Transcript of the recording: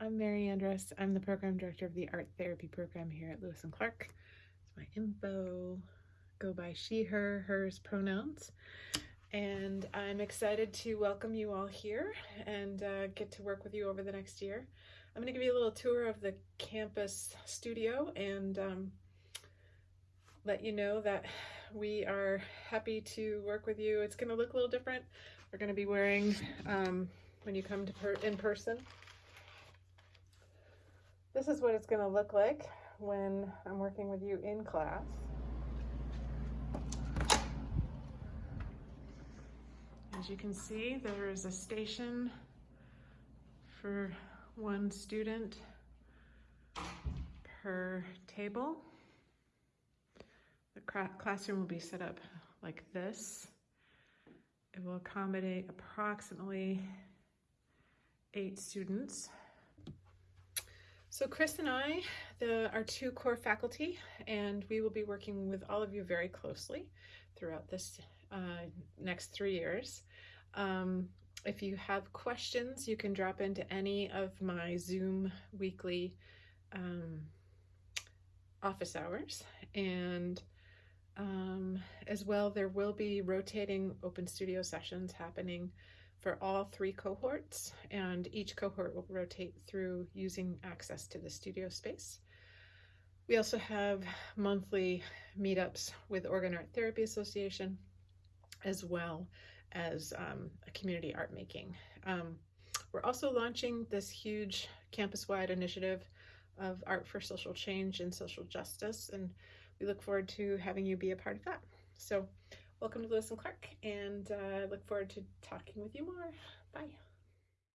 I'm Mary Andrus. I'm the program director of the art therapy program here at Lewis and Clark. It's my info. Go by she, her, hers pronouns. And I'm excited to welcome you all here and uh, get to work with you over the next year. I'm going to give you a little tour of the campus studio and um, let you know that we are happy to work with you. It's going to look a little different. We're going to be wearing, um, when you come to per in person, this is what it's going to look like when I'm working with you in class. As you can see, there is a station for one student per table. The classroom will be set up like this. It will accommodate approximately eight students. So Chris and I the, are two core faculty and we will be working with all of you very closely throughout this uh, next three years. Um, if you have questions, you can drop into any of my Zoom weekly um, office hours. And um, as well, there will be rotating open studio sessions happening for all three cohorts, and each cohort will rotate through using access to the studio space. We also have monthly meetups with Oregon Art Therapy Association, as well as um, a community art making. Um, we're also launching this huge campus-wide initiative of art for social change and social justice, and we look forward to having you be a part of that. So welcome to Lewis and Clark, and uh, look forward to talking with you more. Bye.